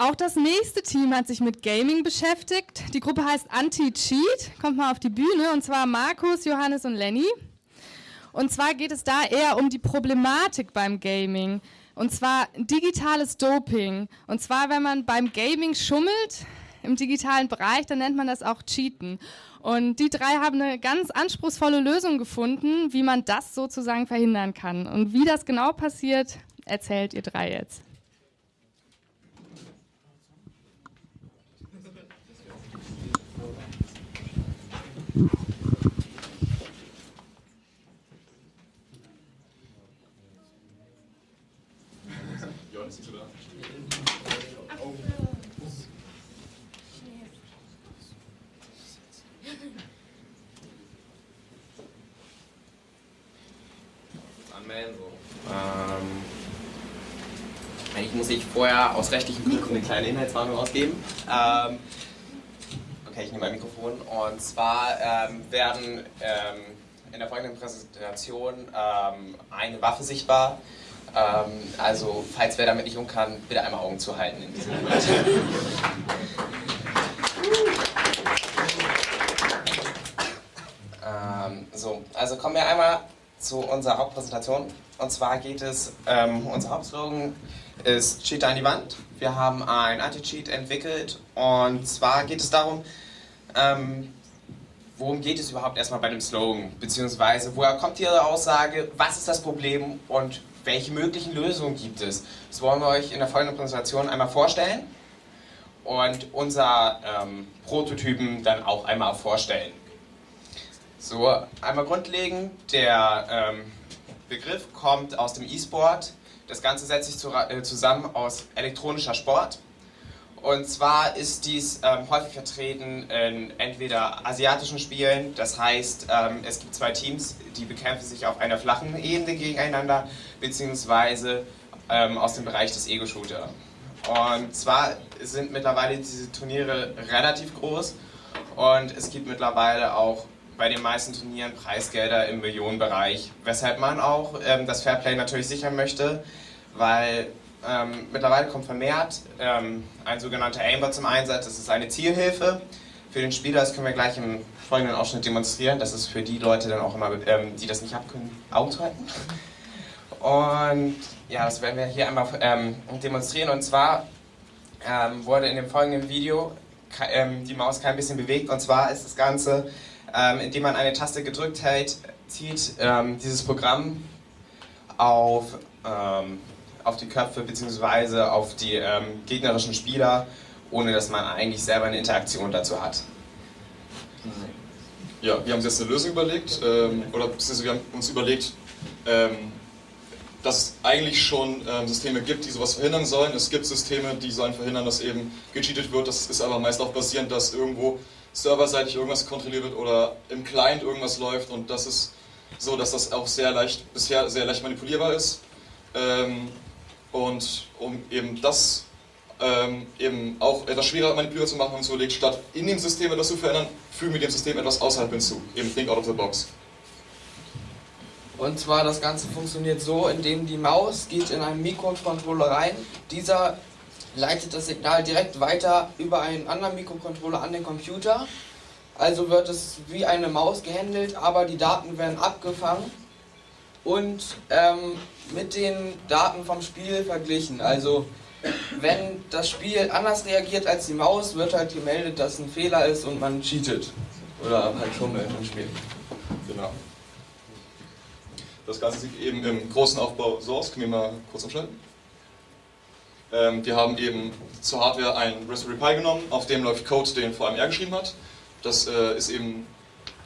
Auch das nächste Team hat sich mit Gaming beschäftigt. Die Gruppe heißt Anti-Cheat, kommt mal auf die Bühne, und zwar Markus, Johannes und Lenny. Und zwar geht es da eher um die Problematik beim Gaming. Und zwar digitales Doping. Und zwar, wenn man beim Gaming schummelt, im digitalen Bereich, dann nennt man das auch Cheaten. Und die drei haben eine ganz anspruchsvolle Lösung gefunden, wie man das sozusagen verhindern kann. Und wie das genau passiert, erzählt ihr drei jetzt. So. Ähm, eigentlich muss ich vorher aus rechtlichen Gründen eine kleine Inhaltswarnung ausgeben. Ähm, okay, ich nehme mein Mikrofon. Und zwar ähm, werden ähm, in der folgenden Präsentation ähm, eine Waffe sichtbar. Ähm, also, falls wer damit nicht um kann, bitte einmal Augen zu halten in diesem Moment. so, also kommen wir einmal zu unserer Hauptpräsentation. Und zwar geht es, ähm, unser Hauptslogan ist Cheat an die Wand. Wir haben ein Anti-Cheat entwickelt und zwar geht es darum, ähm, worum geht es überhaupt erstmal bei dem Slogan, beziehungsweise woher kommt Ihre Aussage, was ist das Problem und welche möglichen Lösungen gibt es. Das wollen wir euch in der folgenden Präsentation einmal vorstellen und unser ähm, Prototypen dann auch einmal vorstellen. So, einmal grundlegend, der ähm, Begriff kommt aus dem E-Sport. Das Ganze setzt sich zu, äh, zusammen aus elektronischer Sport. Und zwar ist dies ähm, häufig vertreten in entweder asiatischen Spielen, das heißt, ähm, es gibt zwei Teams, die bekämpfen sich auf einer flachen Ebene gegeneinander, beziehungsweise ähm, aus dem Bereich des Ego-Shooter. Und zwar sind mittlerweile diese Turniere relativ groß und es gibt mittlerweile auch bei den meisten Turnieren Preisgelder im Millionenbereich, weshalb man auch ähm, das Fairplay natürlich sichern möchte, weil ähm, mittlerweile kommt vermehrt ähm, ein sogenannter Aimbot zum Einsatz. Das ist eine Zielhilfe für den Spieler, das können wir gleich im folgenden Ausschnitt demonstrieren. Das ist für die Leute dann auch immer, ähm, die das nicht abkönnen, Augen zu halten. Und ja, das werden wir hier einmal ähm, demonstrieren. Und zwar ähm, wurde in dem folgenden Video die Maus kein bisschen bewegt. Und zwar ist das Ganze ähm, indem man eine Taste gedrückt hält, zieht ähm, dieses Programm auf, ähm, auf die Köpfe bzw. auf die ähm, gegnerischen Spieler, ohne dass man eigentlich selber eine Interaktion dazu hat. Ja, wir haben uns jetzt eine Lösung überlegt, ähm, oder wir haben uns überlegt, ähm, dass es eigentlich schon ähm, Systeme gibt, die sowas verhindern sollen. Es gibt Systeme, die sollen verhindern, dass eben gecheatet wird. Das ist aber meist auch basierend, dass irgendwo serverseitig irgendwas kontrolliert wird oder im Client irgendwas läuft und das ist so, dass das auch sehr leicht, bisher sehr leicht manipulierbar ist. Ähm, und um eben das ähm, eben auch etwas schwerer manipulierbar zu machen, haben wir uns statt in dem System etwas zu verändern, fügen wir dem System etwas außerhalb hinzu, eben Think out of the box. Und zwar das Ganze funktioniert so, indem die Maus geht in einen Mikrocontroller rein. Dieser leitet das Signal direkt weiter über einen anderen Mikrocontroller an den Computer. Also wird es wie eine Maus gehandelt, aber die Daten werden abgefangen und ähm, mit den Daten vom Spiel verglichen. Also wenn das Spiel anders reagiert als die Maus, wird halt gemeldet, dass ein Fehler ist und man cheatet. Oder halt schummelt im Spiel. Genau. Das Ganze sieht eben im großen Aufbau so aus. Können wir mal kurz umschalten? Ähm, wir haben eben zur Hardware einen Raspberry Pi genommen, auf dem läuft Code, den VMR geschrieben hat. Das äh, ist eben,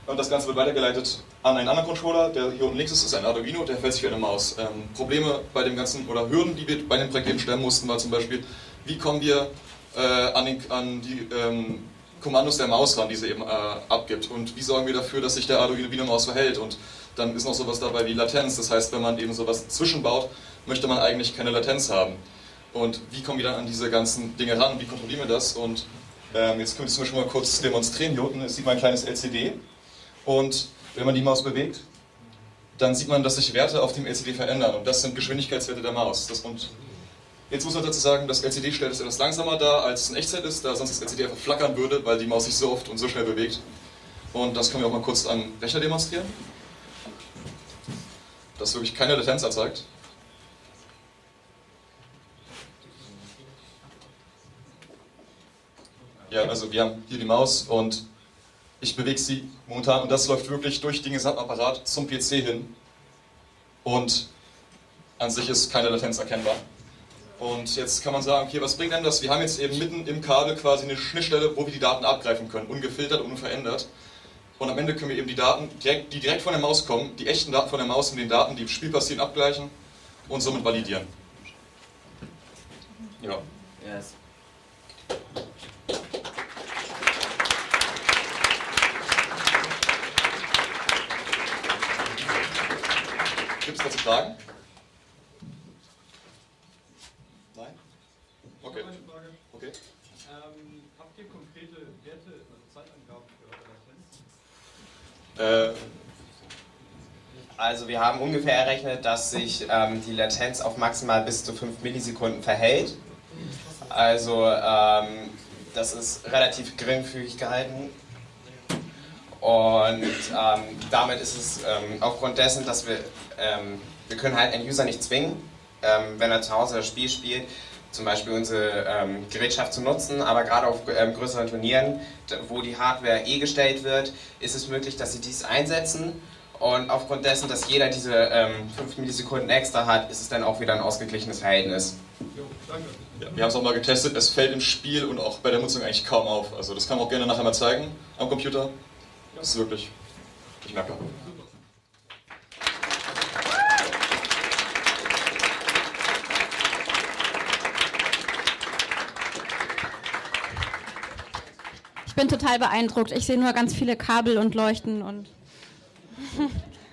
und das Ganze wird weitergeleitet an einen anderen Controller, der hier unten links ist, ist ein Arduino, der fällt sich wie eine Maus. Ähm, Probleme bei dem ganzen, oder Hürden, die wir bei dem Projekt eben stellen mussten, war zum Beispiel, wie kommen wir äh, an, den, an, die ähm, Kommandos der Maus ran, die sie eben äh, abgibt und wie sorgen wir dafür, dass sich der Arduino wie eine Maus verhält und dann ist noch sowas dabei wie Latenz, das heißt, wenn man eben sowas zwischenbaut, möchte man eigentlich keine Latenz haben. Und wie kommen wir dann an diese ganzen Dinge ran? Wie kontrollieren wir das? Und ähm, jetzt können wir zum Beispiel mal kurz demonstrieren. Hier unten sieht man ein kleines LCD. Und wenn man die Maus bewegt, dann sieht man, dass sich Werte auf dem LCD verändern. Und das sind Geschwindigkeitswerte der Maus. Das, und Jetzt muss man dazu sagen, das LCD stellt es etwas langsamer dar, als es in Echtzeit ist, da sonst das LCD einfach flackern würde, weil die Maus sich so oft und so schnell bewegt. Und das können wir auch mal kurz am Rechner demonstrieren. Das wirklich keine Latenz erzeugt. Ja, also wir haben hier die Maus und ich bewege sie momentan und das läuft wirklich durch den gesamten Apparat zum PC hin. Und an sich ist keine Latenz erkennbar. Und jetzt kann man sagen, okay, was bringt denn das? Wir haben jetzt eben mitten im Kabel quasi eine Schnittstelle, wo wir die Daten abgreifen können, ungefiltert und unverändert. Und am Ende können wir eben die Daten, die direkt von der Maus kommen, die echten Daten von der Maus mit den Daten, die im Spiel passieren, abgleichen und somit validieren. Ja. Yes. Gibt es dazu Fragen? Nein? Okay. okay. Ähm, habt ihr konkrete Werte, also Zeitangaben für eure Latenz? Äh, also wir haben ungefähr errechnet, dass sich ähm, die Latenz auf maximal bis zu 5 Millisekunden verhält. Also ähm, das ist relativ geringfügig gehalten. Und ähm, damit ist es ähm, aufgrund dessen, dass wir, ähm, wir können halt einen User nicht zwingen, ähm, wenn er zu Hause das Spiel spielt, zum Beispiel unsere ähm, Gerätschaft zu nutzen, aber gerade auf ähm, größeren Turnieren, wo die Hardware eh gestellt wird, ist es möglich, dass sie dies einsetzen und aufgrund dessen, dass jeder diese ähm, 5 Millisekunden extra hat, ist es dann auch wieder ein ausgeglichenes Verhältnis. Ja, wir haben es auch mal getestet, es fällt im Spiel und auch bei der Nutzung eigentlich kaum auf. Also das kann man auch gerne nachher mal zeigen am Computer. Das ist wirklich, ich merke. Ich bin total beeindruckt. Ich sehe nur ganz viele Kabel und Leuchten und